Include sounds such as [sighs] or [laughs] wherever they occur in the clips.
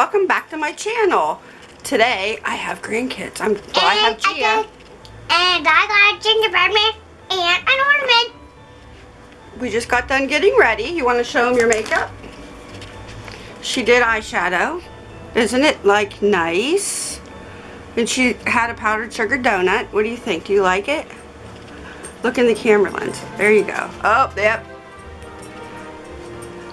welcome back to my channel. Today I have grandkids. I'm well, I have Gia. I and I got a gingerbread man and an ornament. We just got done getting ready. You want to show them your makeup? She did eyeshadow. Isn't it like nice? And she had a powdered sugar donut. What do you think? Do you like it? Look in the camera lens. There you go. Oh, yep.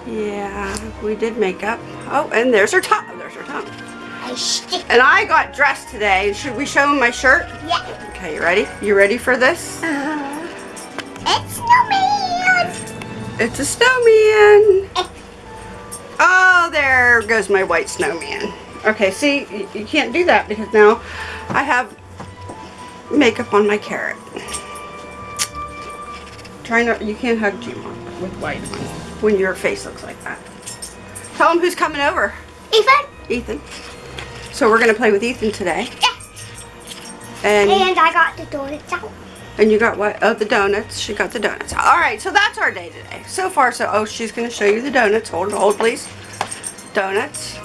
Yeah, we did makeup. Oh, and there's her top. Her tongue. And I got dressed today. Should we show them my shirt? Yeah. Okay, you ready? You ready for this? Uh, it's snowman. It's a snowman. Oh, there goes my white snowman. Okay, see, you can't do that because now I have makeup on my carrot. Try not, you can't hug Jima with white when your face looks like that. Tell them who's coming over. Ethan. Ethan. So we're going to play with Ethan today. Yeah. And, and I got the donuts out. And you got what? Oh, the donuts. She got the donuts. All right, so that's our day today. So far, so, oh, she's going to show you the donuts. Hold, hold, please. Donuts.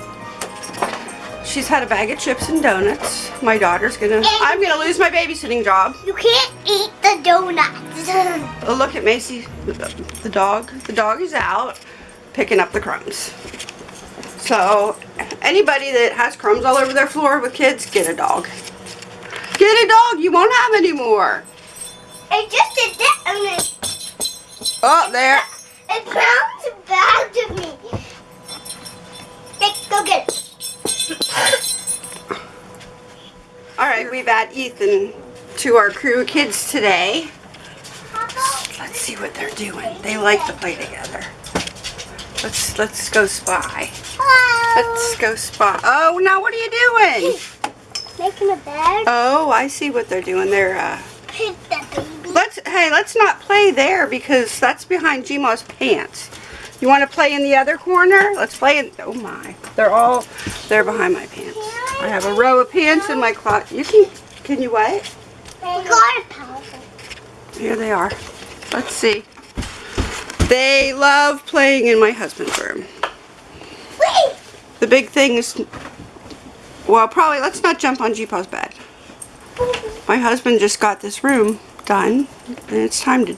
She's had a bag of chips and donuts. My daughter's going to, I'm going to lose my babysitting job. You can't eat the donuts. oh, look at Macy, the dog. The dog is out picking up the crumbs. So, anybody that has crumbs all over their floor with kids, get a dog. Get a dog. You won't have any more. I just did that. Oh, there. It bounced back to me. Hey, go get it. All right, we've added Ethan to our crew of kids today. Let's see what they're doing. They like to play together. Let's let's go spy. Hello. Let's go spy. Oh, now what are you doing? [laughs] Making a bed. Oh, I see what they're doing. They're uh. Pick the baby. Let's hey, let's not play there because that's behind Gma's pants. You want to play in the other corner? Let's play in. Oh my, they're all they're behind my pants. I have a row of pants in my closet. You can can you wait? Here they are. Let's see. They love playing in my husband's room. Wait. The big thing is, well, probably let's not jump on Jeepaw's bed. My husband just got this room done, and it's time to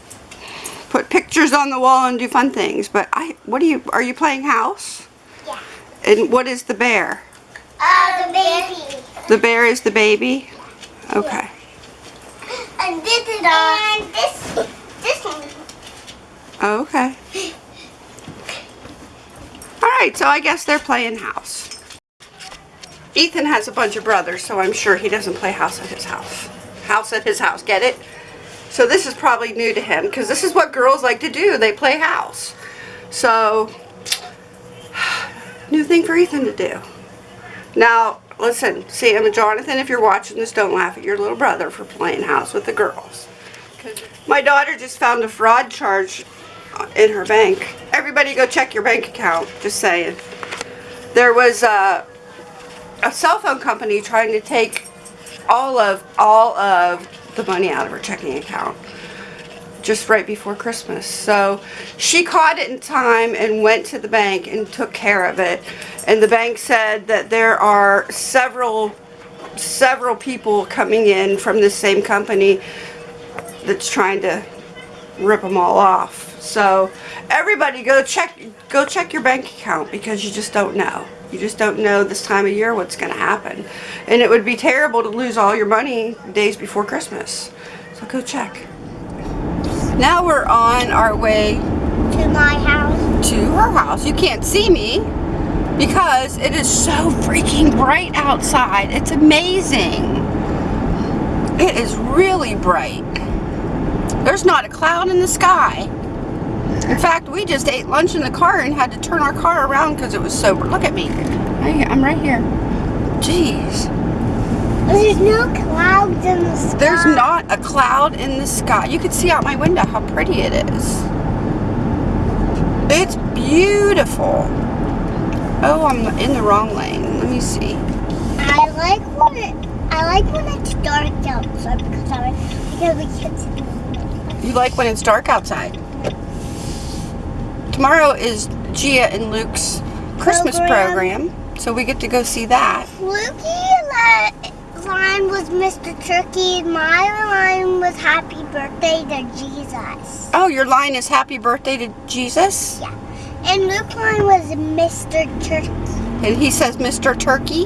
put pictures on the wall and do fun things. But I, what are you, are you playing house? Yeah. And what is the bear? Uh, the baby. The bear is the baby? Okay. And this is, and this, this one. Oh, okay. Alright, so I guess they're playing house. Ethan has a bunch of brothers, so I'm sure he doesn't play house at his house. House at his house, get it? So this is probably new to him, because this is what girls like to do. They play house. So, [sighs] new thing for Ethan to do. Now, listen, Sam and Jonathan, if you're watching this, don't laugh at your little brother for playing house with the girls. My daughter just found a fraud charge in her bank. Everybody go check your bank account, just saying. There was a, a cell phone company trying to take all of all of the money out of her checking account just right before Christmas. So she caught it in time and went to the bank and took care of it. And the bank said that there are several several people coming in from the same company that's trying to rip them all off. So everybody go check go check your bank account because you just don't know. You just don't know this time of year what's going to happen. And it would be terrible to lose all your money days before Christmas. So go check. Now we're on our way to my house. To her house. You can't see me because it is so freaking bright outside. It's amazing. It is really bright. There's not a cloud in the sky. In fact, we just ate lunch in the car and had to turn our car around because it was so... Look at me. I'm right here. Jeez. There's no clouds in the sky. There's not a cloud in the sky. You can see out my window how pretty it is. It's beautiful. Oh, I'm in the wrong lane. Let me see. I like when it. I like when it's dark outside because I because we can't see. You like when it's dark outside? Tomorrow is Gia and Luke's Christmas program. program. So we get to go see that. Lukey li- line was Mr. Turkey. My line was Happy Birthday to Jesus. Oh, your line is happy birthday to Jesus? And Luke line was Mr. Turkey. And he says Mr. Turkey.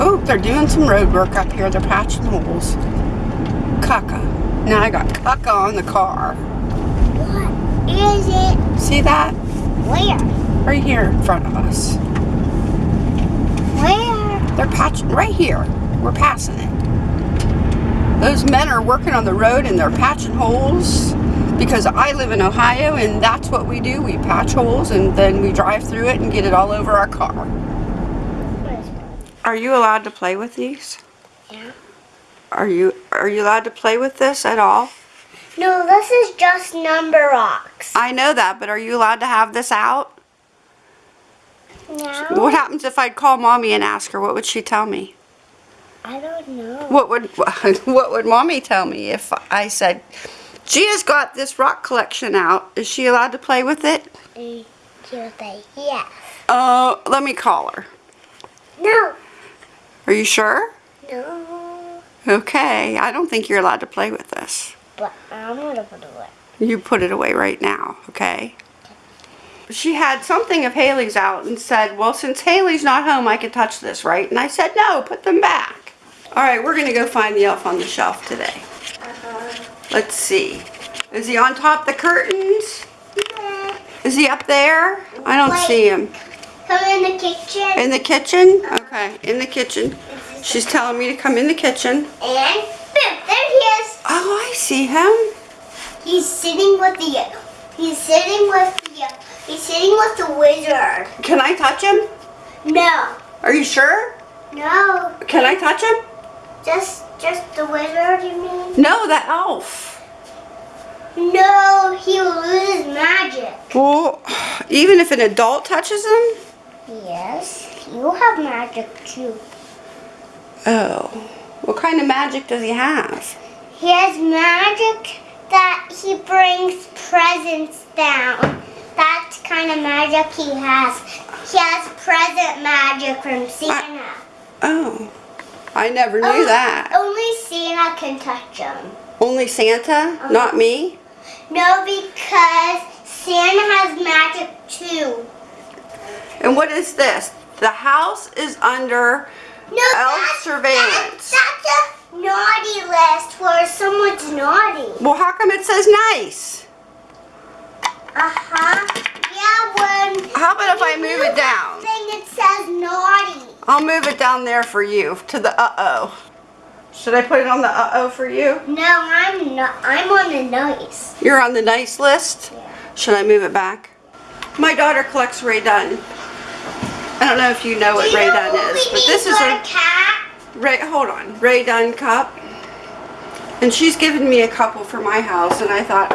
Oh, they're doing some road work up here. They're patching holes. Caca. Now I got caca on the car. Is it? See that? Where? Right here in front of us. Where? They're patching right here. We're passing it. Those men are working on the road and they're patching holes because I live in Ohio and that's what we do. We patch holes and then we drive through it and get it all over our car. Are you allowed to play with these? Yeah. Are you are you allowed to play with this at all? No, this is just number rocks. I know that, but are you allowed to have this out? No, What happens if I'd call mommy and ask her? What would she tell me? I don't know. What would [laughs] what would mommy tell me if I said, "Gia's got this rock collection out. Is she allowed to play with it?" She'll say yes. Uh, let me call her. No. Are you sure? No. Okay. I don't think you're allowed to play with. But I'm gonna put it away. You put it away right now, okay? She had something of Haley's out and said, well, since Haley's not home, I can touch this, right? And I said, no, put them back. All right, we're going to go find the elf on the shelf today. Uh-huh. Let's see. Is he on top the curtains? Yeah. Is he up there? I don't Wait. see him. Come in the kitchen. In the kitchen? Okay, in the kitchen. She's telling me to come in the kitchen. And boom, there he is. Oh, I see him. He's sitting with the. He's sitting with the. He's sitting with the wizard. Can I touch him? No. Are you sure? No. Can I touch him? Just, just the wizard. You mean? No, the elf. No, he will lose his magic. Well, even if an adult touches him? Yes, you have magic too. Oh. What kind of magic does he have? He has magic that he brings presents down. That's kind of magic he has. He has present magic from Santa. Oh. I never knew Oh, that. Only Santa can touch him. Only Santa? Uh-huh. Not me? No, because Santa has magic too. And what is this? The house is under No, Elf surveillance. A naughty list where someone's naughty. Well, how come it says nice? Uh-huh. Yeah, when How about if I move it down? Thing it says naughty. I'll move it down there for you to the uh-oh. Should I put it on the uh-oh for you? No, I'm not. I'm on the nice. You're on the nice list? Yeah. Should I move it back? My daughter collects Rae Dunn. I don't know if you know what Do Ray know Dunn what is, but this is a cat. Ray. Hold on, Rae Dunn cup, and she's given me a couple for my house, and I thought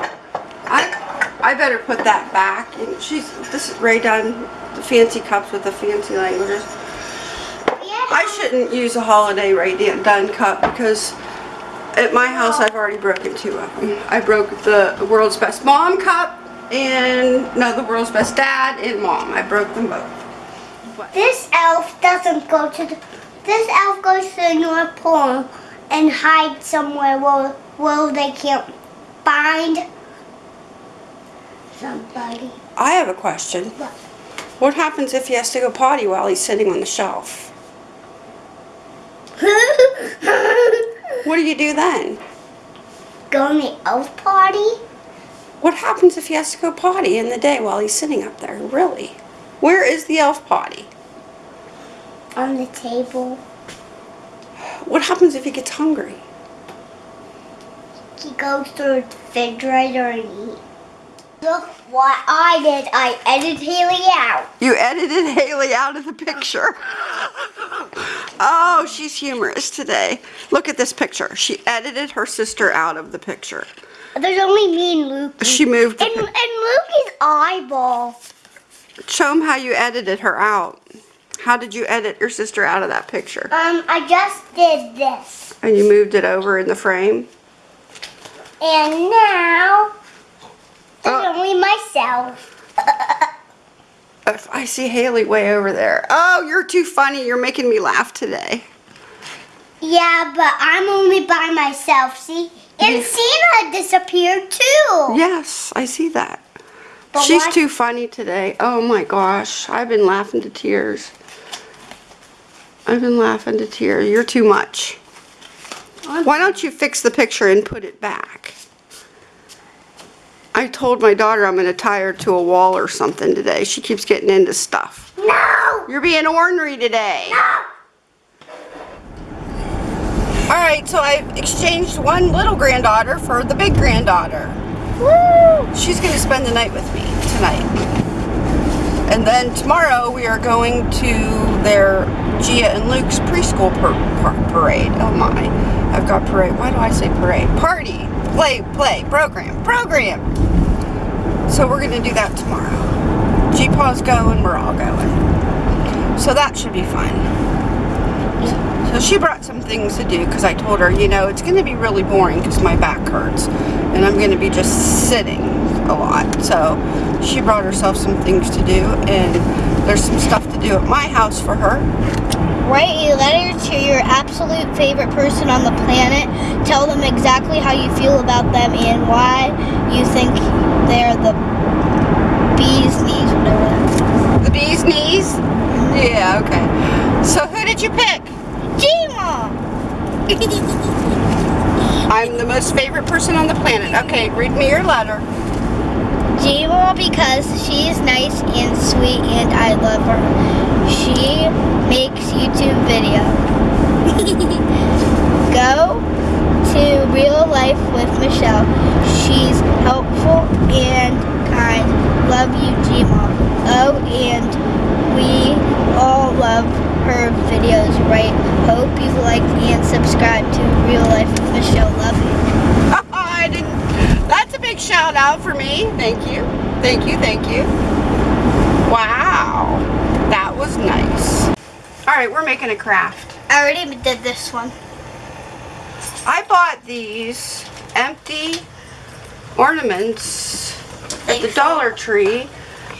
I I better put that back. And she's this is Rae Dunn, the fancy cups with the fancy languages. I shouldn't use a holiday Rae Dunn cup because at my house I've already broken two of them. I broke the world's best mom cup and no, the world's best dad and mom. I broke them both. This elf doesn't go to the. This elf goes to the North Pole and hides somewhere where, where they can't find somebody. I have a question. What? What happens if he has to go potty while he's sitting on the shelf? [laughs] What do you do then? Go on the elf potty? What happens if he has to go potty in the day while he's sitting up there? Really? Where is the elf potty? On the table. What happens if he gets hungry? He goes to the refrigerator and eats. Look what I did. I edited Haley out. You edited Haley out of the picture. Oh, she's humorous today. Look at this picture. She edited her sister out of the picture. There's only me and Luke. She moved. And, and Luke's eyeball. show him how you edited her out. How did you edit your sister out of that picture? Um, I just did this. And you moved it over in the frame. And now, Oh. only myself. I see Haley way over there. Oh, you're too funny. You're making me laugh today. Yeah, but I'm only by myself, see? And Yeah. Cena disappeared too. Yes, I see that. But She's why- too funny today. Oh my gosh, I've been laughing to tears. I've been laughing to tears. You're too much. Why don't you fix the picture and put it back? I told my daughter I'm going to tie her to a wall or something today. She keeps getting into stuff. No! You're being ornery today. No! All right, so I've exchanged one little granddaughter for the big granddaughter. Woo! She's going to spend the night with me tonight. And then tomorrow we are going to their Gia and Luke's preschool par- par- parade. Oh my, I've got parade. Why do I say parade? Party, play, play, program, program. So we're going to do that tomorrow. G-Paw's going, we're all going. So that should be fun. So she brought some things to do because I told her, you know, it's going to be really boring because my back hurts and I'm going to be just sitting a lot. So she brought herself some things to do and there's some stuff to do at my house for her. Write a letter to your absolute favorite person on the planet. Tell them exactly how you feel about them and why you think they're the bee's knees, whatever The bee's knees? Yeah, okay. So who did you pick? Gma! [laughs] I'm the most favorite person on the planet. Okay, read me your letter. Gma because she's nice and sweet and I love her. She makes YouTube video. [laughs] Go to real life with Michelle. She's helpful and kind. Love you, Gma. Oh, and we all love her videos, right? Hope you like and subscribe to Real Life with Michelle. Love you. I didn't. That's a big shout out for me. Thank you. Thank you. Thank you. Wow. That was nice. All right, we're making a craft. I already did this one. I bought these empty ornaments at the Dollar Tree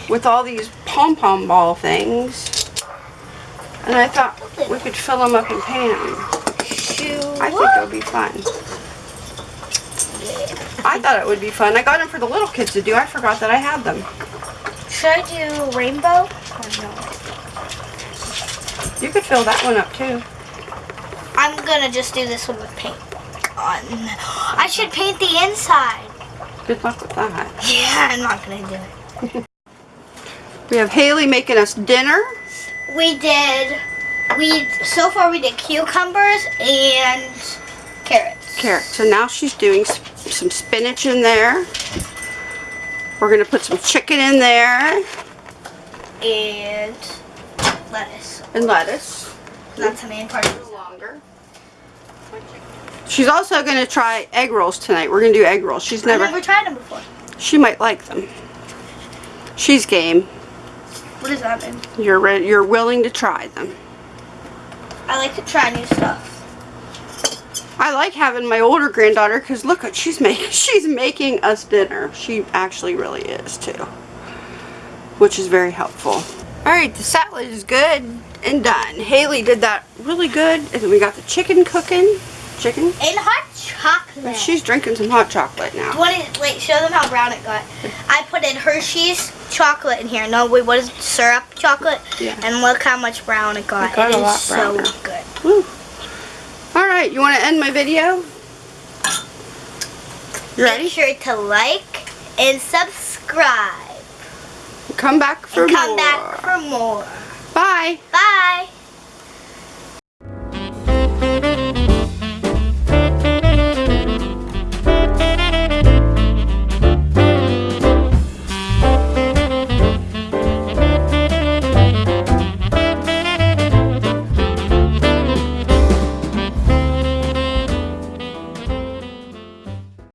with all these pom-pom ball things. And I thought we could fill them up and paint them. I think it'll be fun. I thought it would be fun. I got them for the little kids to do. I forgot that I had them. Should I do rainbow or no? You could fill that one up too. I'm gonna just do this one with paint on. I should paint the inside. Good luck with that. Yeah, I'm not gonna do it. We have Haley making us dinner. We did. We so far we did cucumbers and carrots. Carrots. So now she's doing some spinach in there. We're gonna put some chicken in there and lettuce. and lettuce. That's the main part. Longer. She's also gonna try egg rolls tonight. We're gonna do egg rolls. She's I've never. never tried them before. She might like them. She's game. What does that mean? You're re- you're willing to try them. I like to try new stuff. I like having my older granddaughter because look what she's making. [laughs] She's making us dinner. She actually really is too, which is very helpful. All right, the salad is good and done. Haley did that really good, and then we got the chicken cooking. Chicken. And hot chocolate. She's drinking some hot chocolate now. What is, wait, show them how brown it got. I put in Hershey's chocolate in here. No, wait, what is it? syrup chocolate? Yeah. And look how much brown it got. It got It a is so good. Woo. All right, you want to end my video? You ready? Make sure to like and subscribe. Come back for And come more. back for more. Bye. Bye.